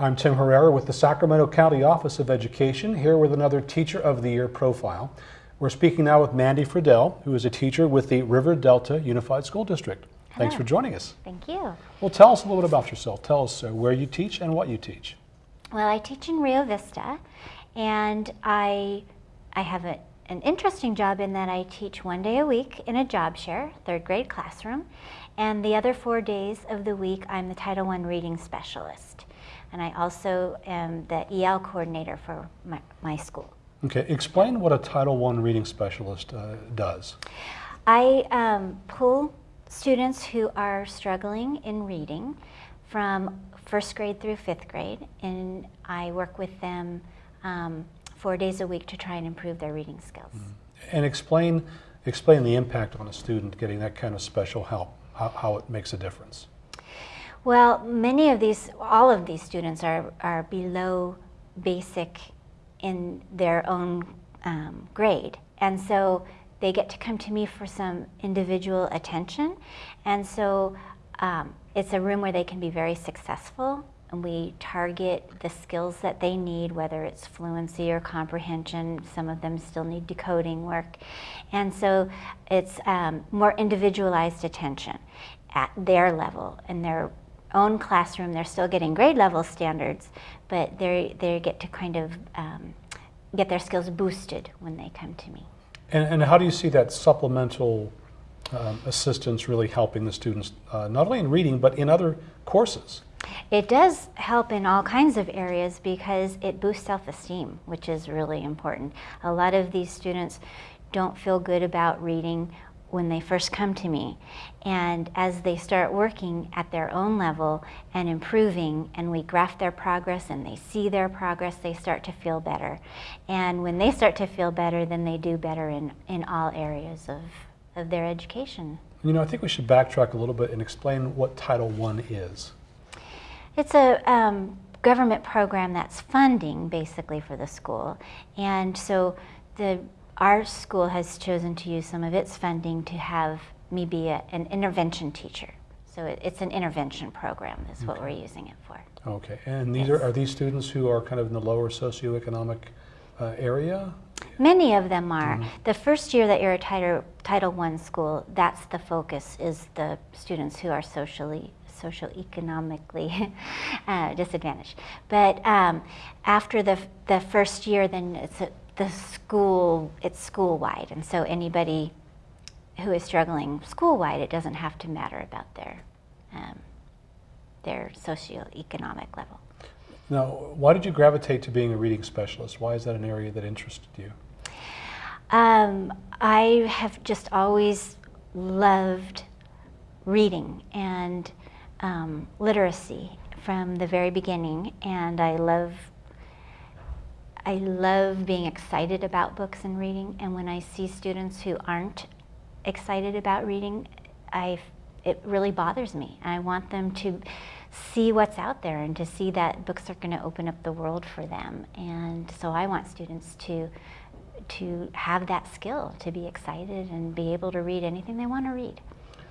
I'm Tim Herrera with the Sacramento County Office of Education, here with another Teacher of the Year profile. We're speaking now with Mandy Friedel, who is a teacher with the River Delta Unified School District. Hello. Thanks for joining us. Thank you. Well, tell us a little bit about yourself. Tell us uh, where you teach and what you teach. Well, I teach in Rio Vista, and I, I have a, an interesting job in that I teach one day a week in a job share, third grade classroom, and the other four days of the week I'm the Title I reading specialist. And I also am the EL coordinator for my, my school. Okay, explain what a Title I reading specialist uh, does. I um, pull students who are struggling in reading from first grade through fifth grade, and I work with them um, four days a week to try and improve their reading skills. Mm -hmm. And explain, explain the impact on a student getting that kind of special help, how, how it makes a difference. Well, many of these, all of these students are, are below basic in their own um, grade. And so they get to come to me for some individual attention. And so um, it's a room where they can be very successful we target the skills that they need, whether it's fluency or comprehension. Some of them still need decoding work. And so it's um, more individualized attention at their level and their own classroom. They're still getting grade level standards, but they they get to kind of um, get their skills boosted when they come to me. And, and how do you see that supplemental um, assistance really helping the students, uh, not only in reading, but in other courses? It does help in all kinds of areas because it boosts self-esteem, which is really important. A lot of these students don't feel good about reading when they first come to me. And as they start working at their own level and improving, and we graph their progress and they see their progress, they start to feel better. And when they start to feel better, then they do better in, in all areas of, of their education. You know, I think we should backtrack a little bit and explain what Title I is. It's a um, government program that's funding basically for the school. And so the our school has chosen to use some of its funding to have me be a, an intervention teacher. So it, it's an intervention program is what we're using it for. Okay, and these yes. are, are these students who are kind of in the lower socioeconomic uh, area? Many of them are. Mm -hmm. The first year that you're a Title, Title I school, that's the focus, is the students who are socially socioeconomically uh, disadvantaged. But um, after the, the first year, then it's a, the school, it's school-wide, and so anybody who is struggling school-wide, it doesn't have to matter about their, um, their socioeconomic level. Now, why did you gravitate to being a reading specialist? Why is that an area that interested you? Um, I have just always loved reading and um, literacy from the very beginning, and I love I love being excited about books and reading, and when I see students who aren't excited about reading, I, it really bothers me. I want them to see what's out there and to see that books are going to open up the world for them. And so I want students to to have that skill, to be excited and be able to read anything they want to read.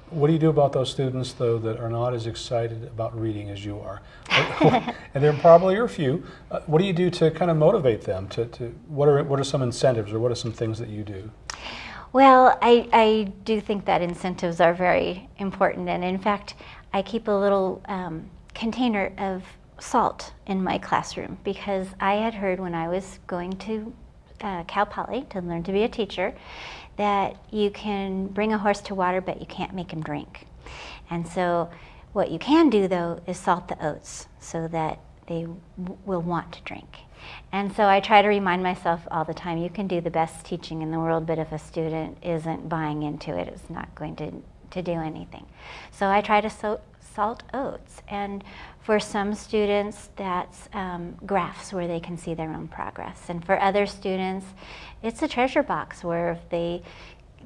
What do you do about those students, though, that are not as excited about reading as you are? and there probably are a few. Uh, what do you do to kind of motivate them? To, to what are what are some incentives, or what are some things that you do? Well, I, I do think that incentives are very important, and in fact, I keep a little um, container of salt in my classroom because I had heard when I was going to uh, Cal Poly to learn to be a teacher that you can bring a horse to water, but you can't make him drink. And so what you can do, though, is salt the oats so that they will want to drink. And so I try to remind myself all the time, you can do the best teaching in the world, but if a student isn't buying into it, it's not going to, to do anything. So I try to so salt oats. And for some students, that's um, graphs where they can see their own progress. And for other students, it's a treasure box where if they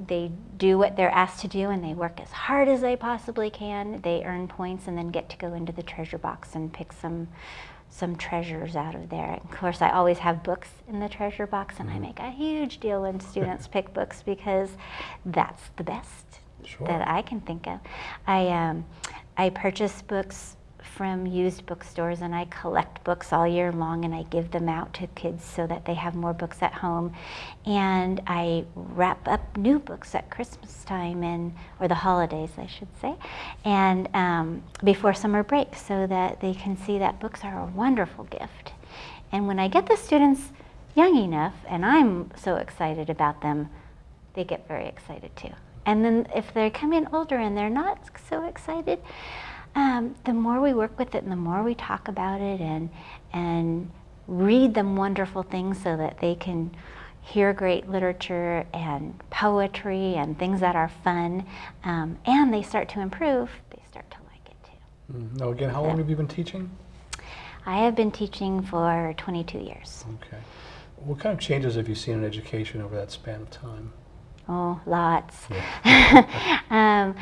they do what they're asked to do and they work as hard as they possibly can, they earn points and then get to go into the treasure box and pick some some treasures out of there. Of course, I always have books in the treasure box and I mm-hmm. make a huge deal when students pick books because that's the best sure. that I can think of. I, um, I purchase books from used bookstores and I collect books all year long and I give them out to kids so that they have more books at home. And I wrap up new books at Christmas time and, or the holidays, I should say, and um, before summer break so that they can see that books are a wonderful gift. And when I get the students young enough and I'm so excited about them, they get very excited too. And then if they come in older and they're not so excited, um, the more we work with it and the more we talk about it and, and read them wonderful things so that they can hear great literature and poetry and things that are fun, um, and they start to improve, they start to like it too. Mm. Now, again, how long have you been teaching? I have been teaching for 22 years. Okay. What kind of changes have you seen in education over that span of time? Oh, lots. Yeah. um,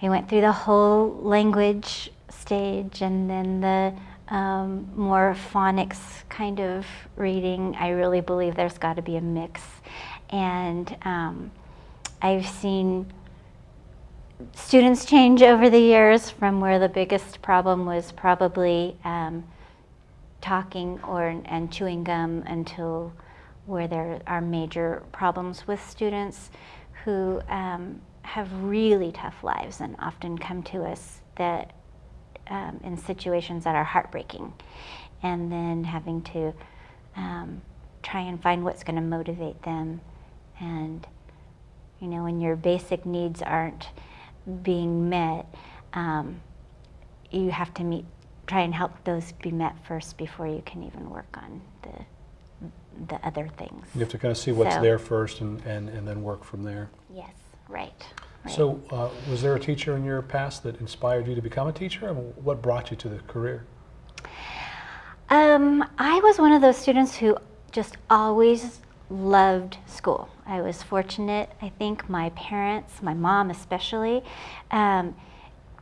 I went through the whole language stage and then the um, more phonics kind of reading. I really believe there's got to be a mix. And um, I've seen students change over the years from where the biggest problem was probably um, talking or and chewing gum until where there are major problems with students who um, have really tough lives and often come to us that um, in situations that are heartbreaking. And then having to um, try and find what's going to motivate them. And you know when your basic needs aren't being met um, you have to meet try and help those be met first before you can even work on the the other things. You have to kind of see what's So- there first and, and, and then work from there. Yes, right. right. So, uh, was there a teacher in your past that inspired you to become a teacher? And what brought you to the career? Um, I was one of those students who just always loved school. I was fortunate, I think my parents, my mom especially, um,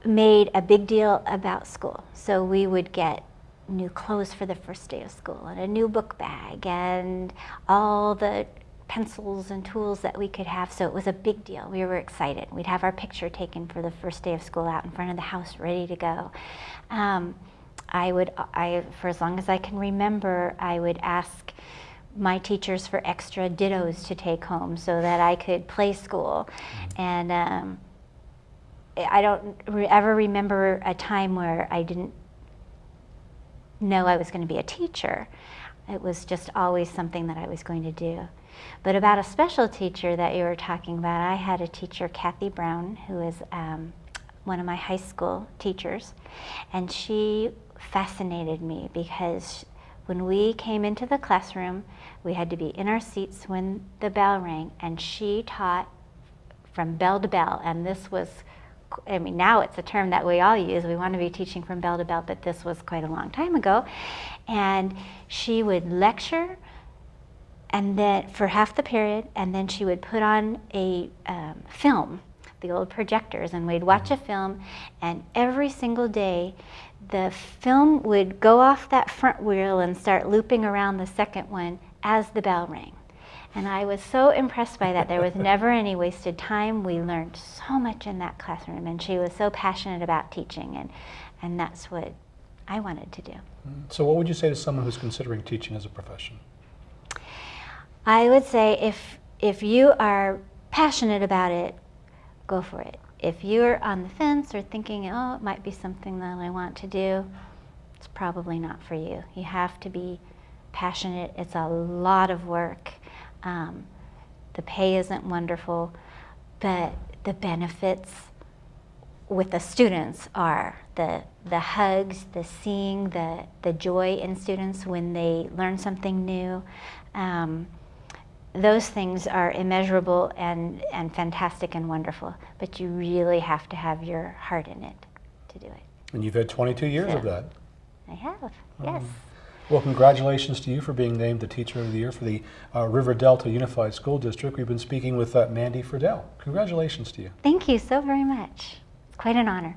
made a big deal about school. So we would get new clothes for the first day of school and a new book bag and all the pencils and tools that we could have. So it was a big deal. We were excited. We'd have our picture taken for the first day of school out in front of the house, ready to go. Um, I would, I, for as long as I can remember, I would ask my teachers for extra dittos to take home so that I could play school. And um, I don't ever remember a time where I didn't know I was going to be a teacher. It was just always something that I was going to do. But about a special teacher that you were talking about, I had a teacher, Kathy Brown, who is um, one of my high school teachers, and she fascinated me because when we came into the classroom, we had to be in our seats when the bell rang, and she taught from bell to bell, and this was I mean, now it's a term that we all use. We want to be teaching from bell to bell, but this was quite a long time ago. And she would lecture, and then for half the period, and then she would put on a um, film, the old projectors, and we'd watch a film. And every single day, the film would go off that front wheel and start looping around the second one as the bell rang. And I was so impressed by that. There was never any wasted time. We learned so much in that classroom, and she was so passionate about teaching, and, and that's what I wanted to do. Mm-hmm. So, what would you say to someone who's considering teaching as a profession? I would say if, if you are passionate about it, go for it. If you're on the fence or thinking, oh, it might be something that I want to do, it's probably not for you. You have to be passionate. It's a lot of work. Um, the pay isn't wonderful, but the benefits with the students are the the hugs, the seeing the the joy in students when they learn something new. Um, those things are immeasurable and, and fantastic and wonderful, but you really have to have your heart in it to do it. And you've had 22 years of that. I have, yes. Well, congratulations to you for being named the Teacher of the Year for the uh, River Delta Unified School District. We've been speaking with uh, Mandy Friedel. Congratulations to you. Thank you so very much. It's quite an honor.